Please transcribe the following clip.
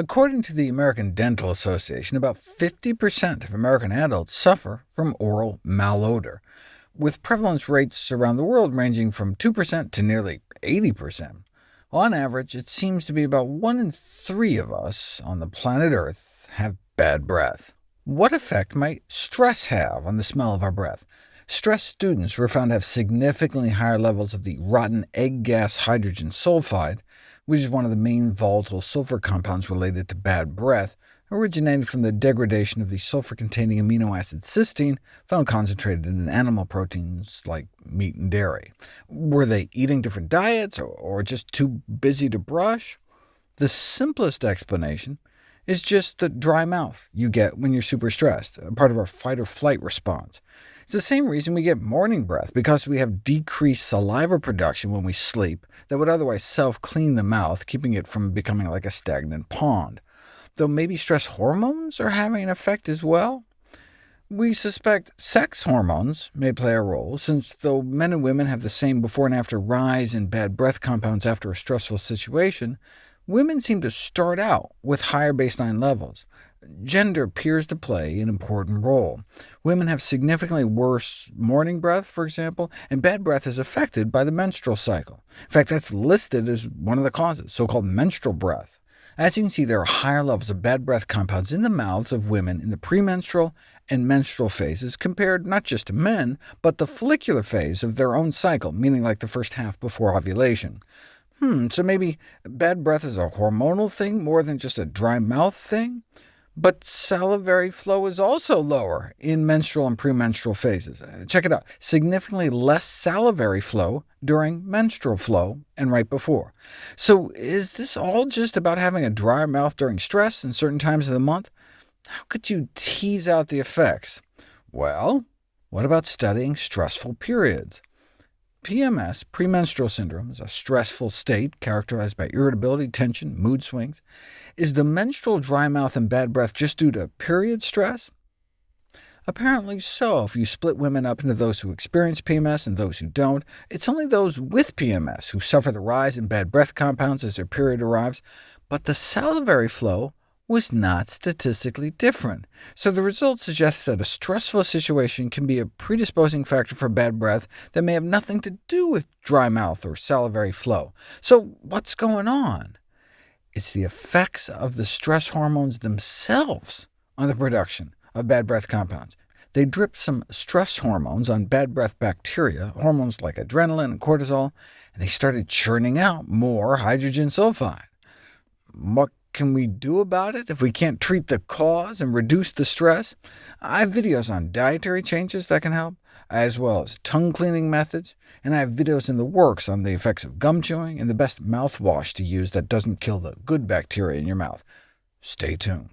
According to the American Dental Association, about 50% of American adults suffer from oral malodor, with prevalence rates around the world ranging from 2% to nearly 80%. On average, it seems to be about one in three of us on the planet Earth have bad breath. What effect might stress have on the smell of our breath? Stressed students were found to have significantly higher levels of the rotten egg gas hydrogen sulfide, which is one of the main volatile sulfur compounds related to bad breath, originating from the degradation of the sulfur-containing amino acid cysteine, found concentrated in animal proteins like meat and dairy. Were they eating different diets, or just too busy to brush? The simplest explanation is just the dry mouth you get when you're super stressed, part of our fight-or-flight response. It's the same reason we get morning breath, because we have decreased saliva production when we sleep that would otherwise self-clean the mouth, keeping it from becoming like a stagnant pond. Though maybe stress hormones are having an effect as well? We suspect sex hormones may play a role, since though men and women have the same before and after rise in bad breath compounds after a stressful situation, women seem to start out with higher baseline levels. Gender appears to play an important role. Women have significantly worse morning breath, for example, and bad breath is affected by the menstrual cycle. In fact, that's listed as one of the causes, so-called menstrual breath. As you can see, there are higher levels of bad breath compounds in the mouths of women in the premenstrual and menstrual phases, compared not just to men, but the follicular phase of their own cycle, meaning like the first half before ovulation. Hmm, so maybe bad breath is a hormonal thing more than just a dry mouth thing? But salivary flow is also lower in menstrual and premenstrual phases. Uh, check it out, significantly less salivary flow during menstrual flow and right before. So is this all just about having a drier mouth during stress in certain times of the month? How could you tease out the effects? Well, what about studying stressful periods? PMS, premenstrual syndrome, is a stressful state characterized by irritability, tension, mood swings. Is the menstrual dry mouth and bad breath just due to period stress? Apparently so, if you split women up into those who experience PMS and those who don't. It's only those with PMS who suffer the rise in bad breath compounds as their period arrives, but the salivary flow was not statistically different. So the result suggests that a stressful situation can be a predisposing factor for bad breath that may have nothing to do with dry mouth or salivary flow. So what's going on? It's the effects of the stress hormones themselves on the production of bad breath compounds. They dripped some stress hormones on bad breath bacteria, hormones like adrenaline and cortisol, and they started churning out more hydrogen sulfide. What can we do about it if we can't treat the cause and reduce the stress? I have videos on dietary changes that can help, as well as tongue-cleaning methods, and I have videos in the works on the effects of gum chewing and the best mouthwash to use that doesn't kill the good bacteria in your mouth. Stay tuned.